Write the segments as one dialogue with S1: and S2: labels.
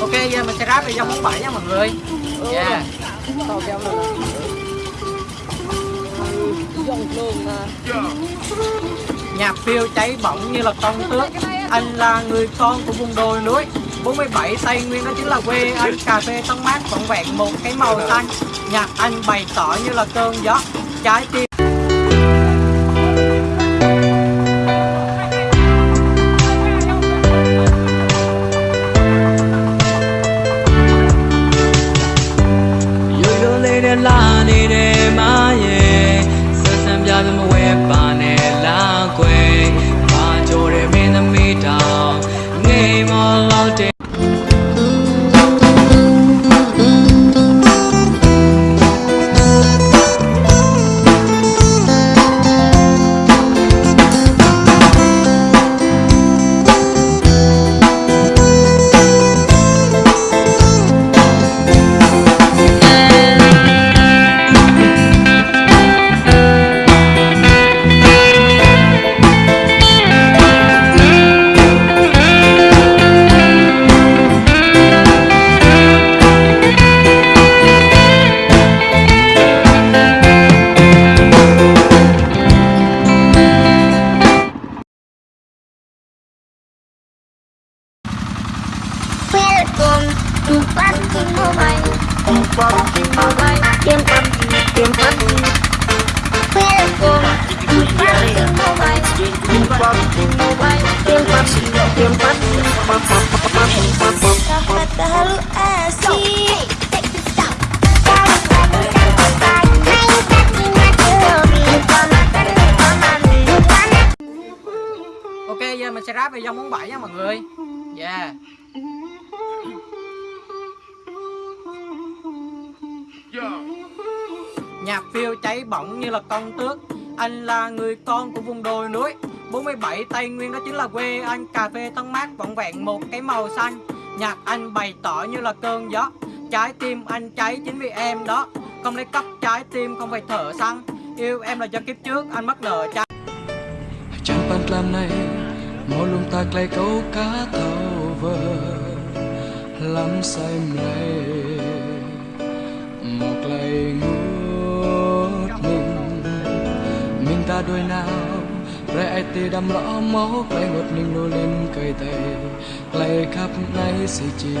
S1: ok, giờ mình sẽ ráp về dòng món bảy nha mọi người. Dạ. Yeah
S2: tao kéo dòng
S1: nhạc phiêu cháy bỏng như là con tước. Anh là người con của vùng đồi núi. 47 Tây Nguyên đó chính là quê anh. Cà phê tông mát vọn vẹn, một cái màu xanh. Nhạc anh bày tỏ như là cơn gió. Trái tim
S3: Welcome to Pumpkin Mobile. Pumpkin Mobile. Game Pumpkin. Game Pumpkin. Welcome to Pumpkin Mobile. Pumpkin Mobile. Game Pumpkin. Game Pumpkin. Sahabat terlalu asik.
S1: Ok, giờ mình sẽ ráp về dòng món bảy nha mọi người yeah Nhạc phiêu cháy bỏng như là con tước. Anh là người con của vùng đồi núi. 47 Tây Nguyên đó chính là quê anh. Cà phê thân mát vọng vẹn một cái màu xanh. Nhạc anh bày tỏ như là cơn gió. Trái tim anh cháy chính vì em đó. Không lấy cấp trái tim, không phải thở xăng Yêu em là do kiếp trước, anh mắc nợ
S4: cha Chẳng bắt làm này, Mỗi lúc ta lấy câu cá thầu vờ. Lắm say mê Một lời ngu ra đôi nào. Rẽ tì đầm rõ máu Quay ngột mình
S3: nô lên cây tay Lạy khắp ngay xì chiều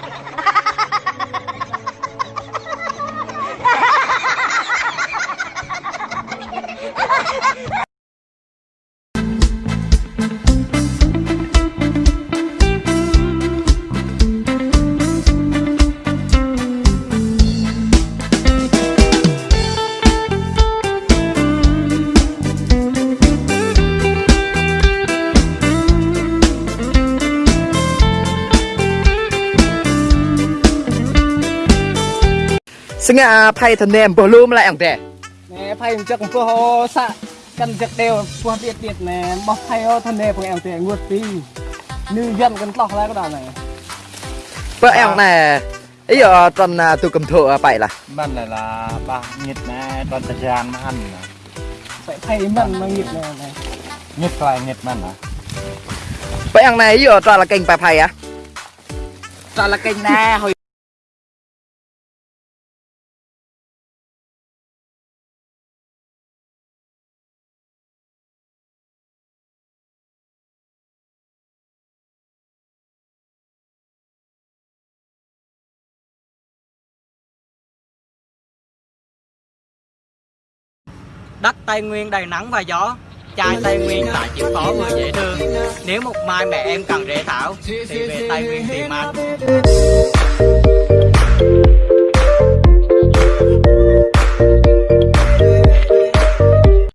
S2: Sẽ nghe phay thân em bờ lùm lại ổng tè Nè phay chắc cũng có hô xạ Căn chắc đều qua tiệt tiệt nè Mọc phay thân em của em tè ngược tí Như dân cần tọc ra cái đảo này.
S5: Bờ à, em nè Ý giờ tuần từ cầm thợ bảy là?
S6: Bạn là là ba nhiệt nè tuần thời gian mà ăn
S2: Phải phay mặn mà
S6: nhiệt nè Nhiệt lại nhiệt mặn à
S5: Vậy em này giờ toàn là kênh bài phày à?
S2: Toàn là kênh nè hồi
S1: Đất Tây Nguyên đầy nắng và gió Trai Tây Nguyên lại chịu khó vừa dễ thương. Nếu một mai mẹ em cần rễ thảo Thì về Tây Nguyên tìm anh